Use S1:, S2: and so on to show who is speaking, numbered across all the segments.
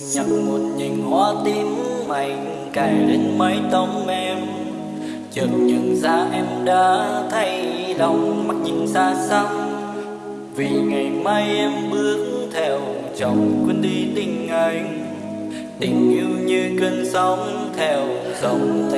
S1: nhặt một nhành hoa tím mảnh cài lên mái tóc em. Chợt nhận ra em đã thay lòng, mắt nhìn xa xăm. Vì ngày mai em bước theo chồng quên đi tình anh. Tình yêu như cơn sóng theo dòng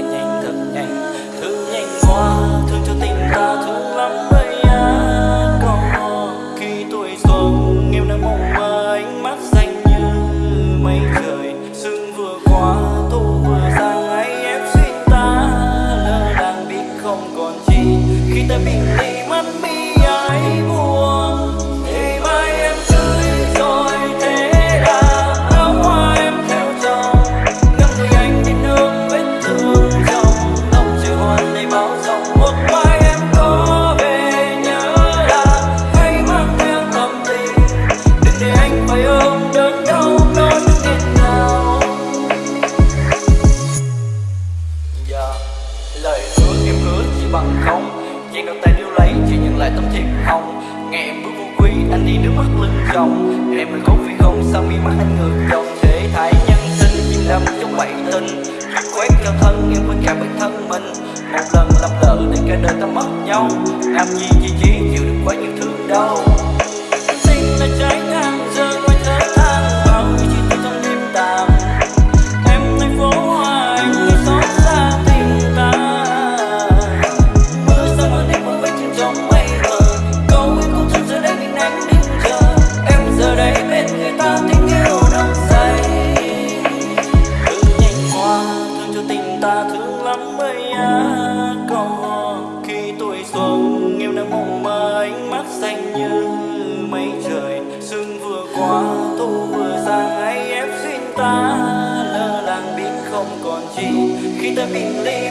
S1: không Chỉ đôi tay điêu lấy chỉ nhận lại tấm thiệp hồng Ngày em bước vô quý anh đi nước mắt lưng chồng Em mình khóc vì không, sao mi mắt anh ngược dòng Thế thái nhân sinh chim đắm trong bảy tình quét cho thân, em với cả bản thân mình. Một lần lặp lỡ để cả đời ta mất nhau. Làm gì chỉ chỉ chịu được quá nhiều thương đau. Ta thương lắm ơi á. Câu khi tuổi xuân em đang mong mơ ánh mắt xanh như mây trời. Sương vừa qua, thu vừa sang ấy em xin ta lơ làng biết không còn chi khi ta bình ly